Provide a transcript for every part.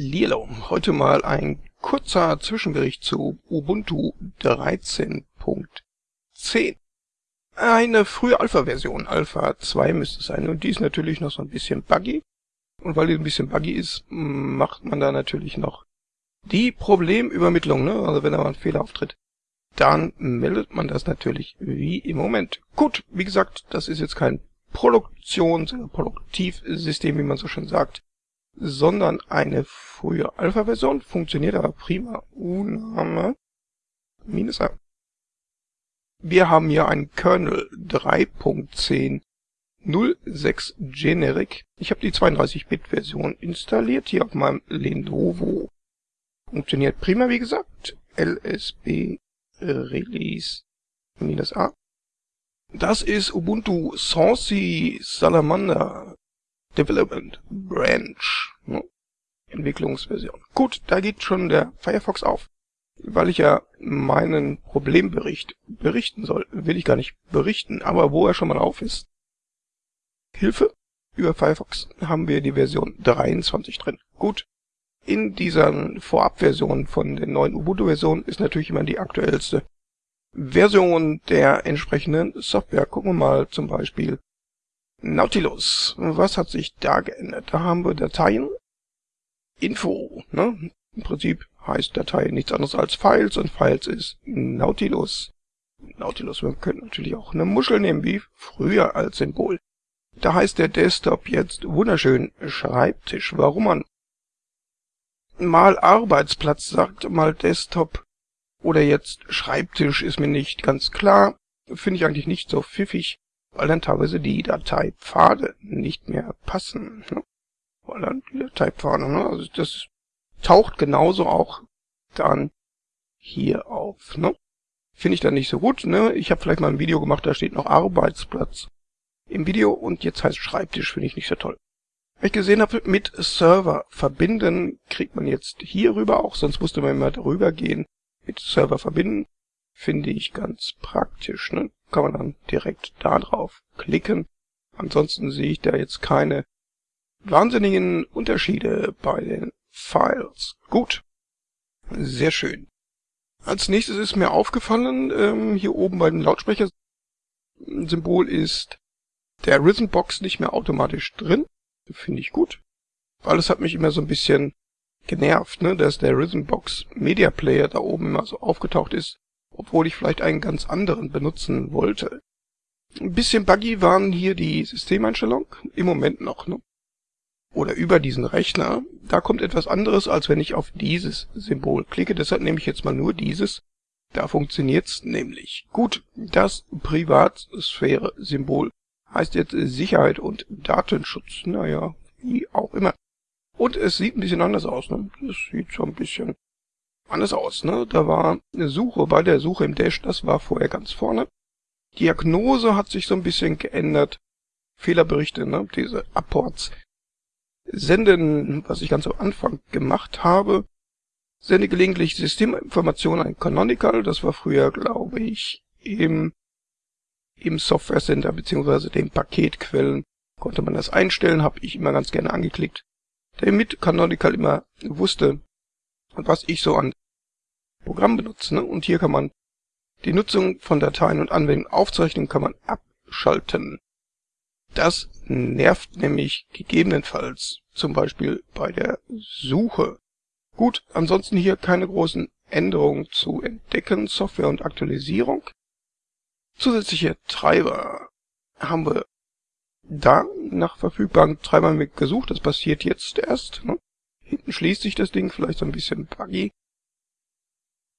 Lilo. Heute mal ein kurzer Zwischenbericht zu Ubuntu 13.10. Eine frühe Alpha-Version, Alpha 2 müsste es sein, und die ist natürlich noch so ein bisschen buggy. Und weil die ein bisschen buggy ist, macht man da natürlich noch die Problemübermittlung, ne? Also wenn da mal ein Fehler auftritt, dann meldet man das natürlich wie im Moment. Gut, wie gesagt, das ist jetzt kein Produktions- oder Produktivsystem, wie man so schön sagt sondern eine frühe Alpha-Version, funktioniert aber prima. Uname minus A. Wir haben hier einen Kernel 3.10.06 Generic. Ich habe die 32-Bit-Version installiert, hier auf meinem Lenovo. Funktioniert prima, wie gesagt. LSB Release minus A. Das ist Ubuntu Saucy Salamander Development Branch. Ne? Entwicklungsversion. Gut, da geht schon der Firefox auf. Weil ich ja meinen Problembericht berichten soll, will ich gar nicht berichten, aber wo er schon mal auf ist. Hilfe, über Firefox haben wir die Version 23 drin. Gut, in dieser Vorabversion von der neuen Ubuntu-Version ist natürlich immer die aktuellste Version der entsprechenden Software. Gucken wir mal zum Beispiel Nautilus. Was hat sich da geändert? Da haben wir Dateien. Info. Ne? Im Prinzip heißt Datei nichts anderes als Files und Files ist Nautilus. Nautilus, wir können natürlich auch eine Muschel nehmen, wie früher als Symbol. Da heißt der Desktop jetzt wunderschön Schreibtisch. Warum man mal Arbeitsplatz sagt, mal Desktop oder jetzt Schreibtisch ist mir nicht ganz klar. Finde ich eigentlich nicht so pfiffig weil dann teilweise die Dateipfade nicht mehr passen. Ne? Weil dann die Dateipfade, ne? also das taucht genauso auch dann hier auf. Ne? Finde ich dann nicht so gut. Ne? Ich habe vielleicht mal ein Video gemacht, da steht noch Arbeitsplatz im Video und jetzt heißt Schreibtisch, finde ich nicht so toll. Weil ich gesehen habe, mit Server verbinden kriegt man jetzt hier rüber auch, sonst musste man immer darüber gehen. Mit Server verbinden finde ich ganz praktisch. Ne? Kann man dann direkt da drauf klicken. Ansonsten sehe ich da jetzt keine wahnsinnigen Unterschiede bei den Files. Gut. Sehr schön. Als nächstes ist mir aufgefallen, ähm, hier oben bei dem Lautsprecher-Symbol ist der Rhythmbox nicht mehr automatisch drin. Finde ich gut. Weil es hat mich immer so ein bisschen genervt, ne, dass der Rhythmbox Media Player da oben immer so aufgetaucht ist obwohl ich vielleicht einen ganz anderen benutzen wollte. Ein bisschen buggy waren hier die Systemeinstellungen, im Moment noch, ne? Oder über diesen Rechner. Da kommt etwas anderes, als wenn ich auf dieses Symbol klicke. Deshalb nehme ich jetzt mal nur dieses. Da funktioniert's nämlich. Gut, das Privatsphäre-Symbol heißt jetzt Sicherheit und Datenschutz. Naja, wie auch immer. Und es sieht ein bisschen anders aus, ne? Es sieht so ein bisschen anders aus. Ne? Da war eine Suche bei der Suche im Dash, das war vorher ganz vorne. Diagnose hat sich so ein bisschen geändert. Fehlerberichte, ne? diese Apports. Senden, was ich ganz am Anfang gemacht habe. Sende gelegentlich Systeminformationen an Canonical. Das war früher, glaube ich, im, im Software Center beziehungsweise den Paketquellen konnte man das einstellen, habe ich immer ganz gerne angeklickt, damit Canonical immer wusste, was ich so an Programm benutze. Ne? Und hier kann man die Nutzung von Dateien und Anwendungen aufzeichnen, kann man abschalten. Das nervt nämlich gegebenenfalls zum Beispiel bei der Suche. Gut, ansonsten hier keine großen Änderungen zu entdecken, Software und Aktualisierung. Zusätzliche Treiber haben wir da nach verfügbaren Treibern gesucht, das passiert jetzt erst. Ne? Hinten schließt sich das Ding, vielleicht so ein bisschen buggy.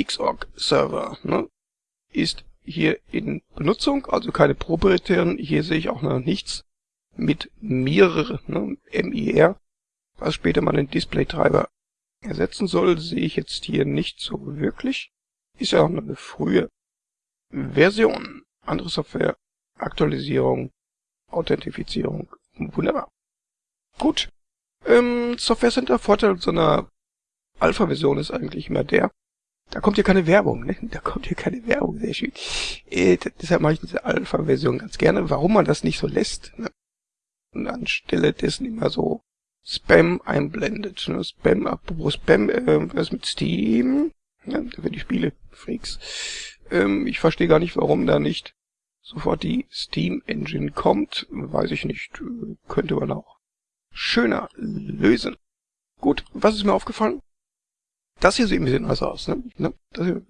Xorg Server ne, ist hier in Benutzung, also keine proprietären. Hier sehe ich auch noch nichts mit Mir, ne, MIR, was später mal den Display-Treiber ersetzen soll, sehe ich jetzt hier nicht so wirklich. Ist ja auch noch eine frühe Version. Andere Software, Aktualisierung, Authentifizierung. Wunderbar. Gut. Ähm, Software Center Vorteil so einer Alpha-Version ist eigentlich immer der, da kommt hier keine Werbung, ne? Da kommt hier keine Werbung, sehr schön. Äh, deshalb mache ich diese Alpha-Version ganz gerne. Warum man das nicht so lässt, ne? Und anstelle dessen immer so Spam einblendet. Ne? Spam, apropos Spam, äh, was mit Steam? Ja, da werden die Spiele Freaks. Ähm, ich verstehe gar nicht, warum da nicht sofort die Steam Engine kommt. Weiß ich nicht. Könnte man auch schöner lösen. Gut, was ist mir aufgefallen? Das hier sieht ein bisschen anders aus. Ne? ne?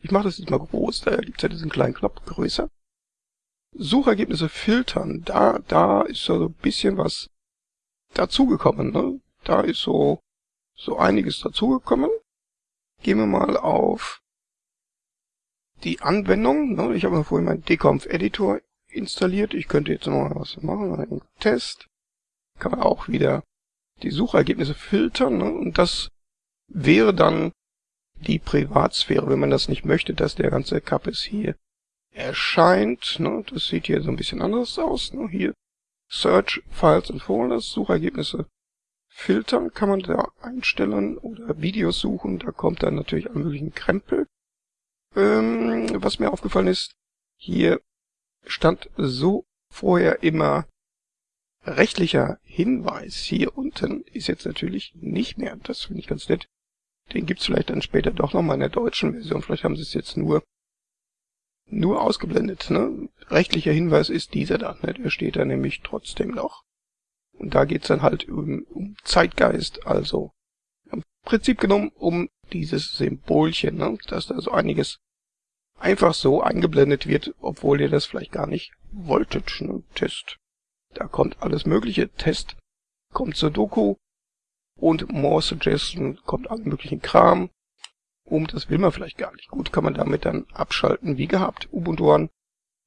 Ich mache das jetzt mal groß, da gibt's ja diesen kleinen Knopf größer. Suchergebnisse filtern, da, da ist so ein bisschen was dazugekommen. Ne? Da ist so, so einiges dazugekommen. Gehen wir mal auf die Anwendung. Ne? Ich habe vorhin meinen Deconf-Editor installiert. Ich könnte jetzt noch mal was machen. Einen Test. Kann man auch wieder die Suchergebnisse filtern. Ne? Und das wäre dann die Privatsphäre, wenn man das nicht möchte, dass der ganze Kappes hier erscheint. Ne? Das sieht hier so ein bisschen anders aus. Ne? Hier Search, Files und Folders, Suchergebnisse filtern kann man da einstellen oder Videos suchen. Da kommt dann natürlich alle möglichen Krempel. Ähm, was mir aufgefallen ist, hier stand so vorher immer rechtlicher Hinweis. Hier unten ist jetzt natürlich nicht mehr. Das finde ich ganz nett. Den gibt's vielleicht dann später doch nochmal in der deutschen Version. Vielleicht haben sie es jetzt nur nur ausgeblendet. Ne? Rechtlicher Hinweis ist dieser da. Ne? Der steht da nämlich trotzdem noch. Und da geht's dann halt um, um Zeitgeist, also im Prinzip genommen um dieses Symbolchen, ne? dass da so einiges einfach so eingeblendet wird, obwohl ihr das vielleicht gar nicht wolltet. Ne? Test. Da kommt alles mögliche. Test kommt zur Doku und More Suggestion kommt alle möglichen Kram. Um, das will man vielleicht gar nicht. Gut, kann man damit dann abschalten wie gehabt. Ubuntu One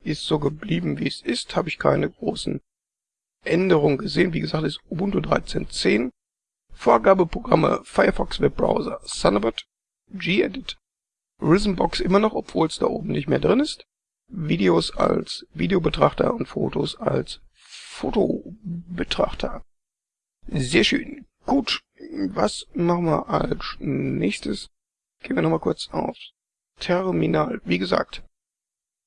ist so geblieben, wie es ist. Habe ich keine großen Änderungen gesehen. Wie gesagt, ist Ubuntu 13.10. Vorgabeprogramme Firefox Webbrowser, Thunderbird, gedit, Rhythmbox immer noch, obwohl es da oben nicht mehr drin ist. Videos als Videobetrachter und Fotos als Fotobetrachter. Sehr schön. Gut, was machen wir als nächstes? Gehen wir nochmal kurz auf Terminal. Wie gesagt,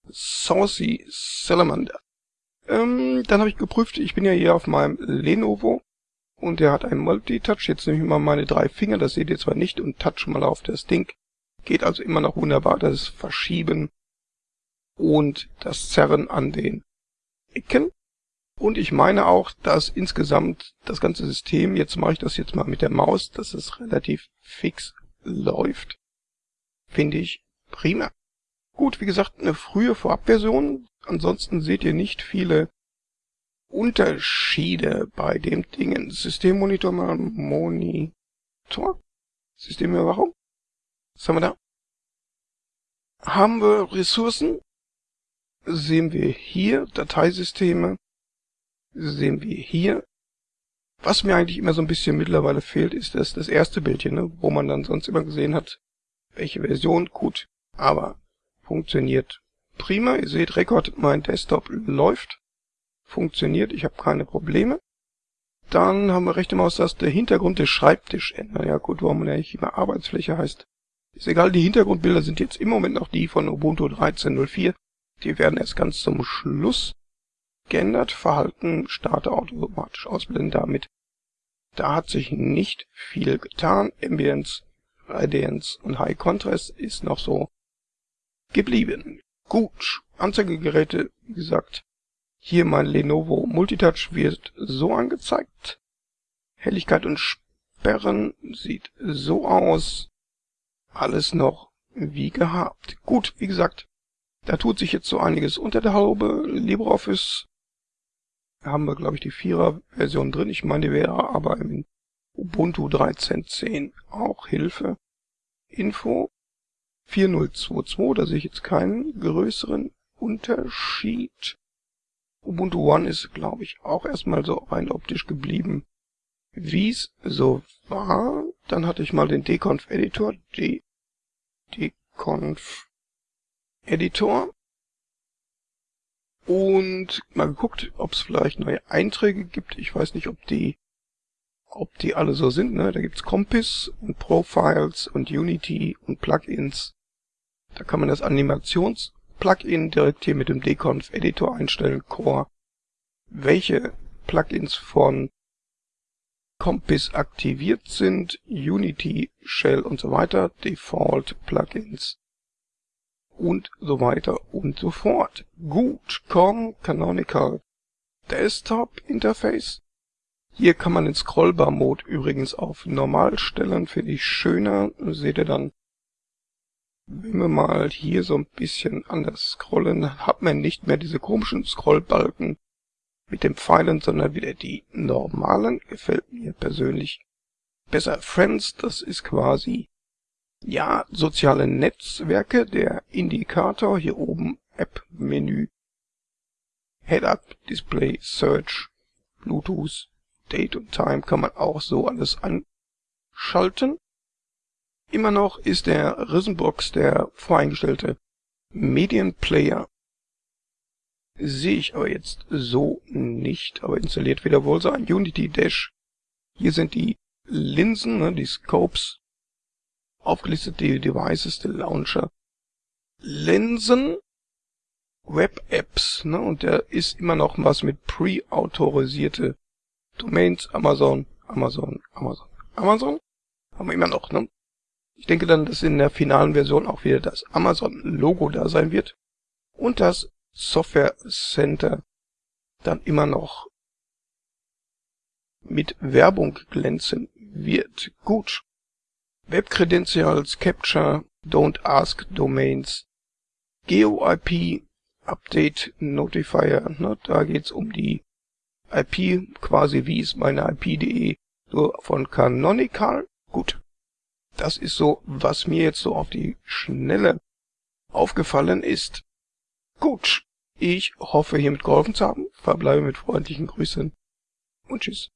Saucy Salamander. Ähm, dann habe ich geprüft, ich bin ja hier auf meinem Lenovo und der hat einen Multi-Touch. Jetzt nehme ich mal meine drei Finger, das seht ihr zwar nicht, und touch mal auf das Ding. Geht also immer noch wunderbar, das Verschieben und das Zerren an den Ecken. Und ich meine auch, dass insgesamt das ganze System, jetzt mache ich das jetzt mal mit der Maus, dass es relativ fix läuft. Finde ich prima. Gut, wie gesagt, eine frühe Vorabversion. Ansonsten seht ihr nicht viele Unterschiede bei dem Dingen. Systemmonitor mal Monitor. Systemüberwachung. Was haben wir da? Haben wir Ressourcen? Sehen wir hier Dateisysteme. Sehen wir hier. Was mir eigentlich immer so ein bisschen mittlerweile fehlt, ist das, das erste Bildchen, ne, wo man dann sonst immer gesehen hat, welche Version, gut, aber funktioniert prima. Ihr seht, Rekord, mein Desktop läuft, funktioniert, ich habe keine Probleme. Dann haben wir rechte Maustaste Hintergrund des Schreibtisch ändern. Ja gut, warum man nicht immer Arbeitsfläche heißt. Ist egal, die Hintergrundbilder sind jetzt im Moment noch die von Ubuntu 13.04. Die werden erst ganz zum Schluss geändert. Verhalten starte automatisch ausblenden damit. Da hat sich nicht viel getan. Ambience, Radiance und High Contrast ist noch so geblieben. Gut, Anzeigegeräte, wie gesagt, hier mein Lenovo Multitouch wird so angezeigt. Helligkeit und Sperren sieht so aus. Alles noch wie gehabt. Gut, wie gesagt, da tut sich jetzt so einiges unter der Haube. LibreOffice haben wir, glaube ich, die 4er Version drin. Ich meine, die wäre aber im Ubuntu 13.10 auch Hilfe. Info 4022, da sehe ich jetzt keinen größeren Unterschied. Ubuntu One ist, glaube ich, auch erstmal so rein optisch geblieben, wie es so war. Dann hatte ich mal den Deconf Editor, D Deconf Editor und mal geguckt, ob es vielleicht neue Einträge gibt. Ich weiß nicht, ob die ob die alle so sind. Ne? Da gibt's Compass und Profiles und Unity und Plugins. Da kann man das Animations-Plugin direkt hier mit dem Deconf Editor einstellen, Core. Welche Plugins von Compass aktiviert sind, Unity, Shell und so weiter, Default Plugins und so weiter und so fort. Gut, COM Canonical Desktop Interface. Hier kann man den Scrollbar-Mode übrigens auf normal stellen, finde ich schöner. Seht ihr dann, wenn wir mal hier so ein bisschen anders scrollen, hat man nicht mehr diese komischen Scrollbalken mit dem Pfeilen, sondern wieder die normalen. Gefällt mir persönlich besser. Friends, das ist quasi, ja, soziale Netzwerke, der Indikator, hier oben App-Menü, Head-Up, Display, Search, Bluetooth, Date und Time kann man auch so alles anschalten. Immer noch ist der Risenbox der voreingestellte Medienplayer Sehe ich aber jetzt so nicht, aber installiert wieder wohl sein. Unity Dash. Hier sind die Linsen, ne, die Scopes, aufgelistet die Devices, der Launcher. Linsen, Web-Apps, ne, und der ist immer noch was mit pre-autorisierte Domains, Amazon, Amazon, Amazon, Amazon. Haben wir immer noch, ne? Ich denke dann, dass in der finalen Version auch wieder das Amazon-Logo da sein wird. Und das Software Center dann immer noch mit Werbung glänzen wird. Gut. Web Credentials, Capture, Don't Ask Domains, GeoIP, Update Notifier, ne, da geht's um die IP, quasi wie ist meine IP.de, so von Canonical. Gut. Das ist so, was mir jetzt so auf die Schnelle aufgefallen ist. Gut. Ich hoffe, hiermit geholfen zu haben. Verbleibe mit freundlichen Grüßen und tschüss.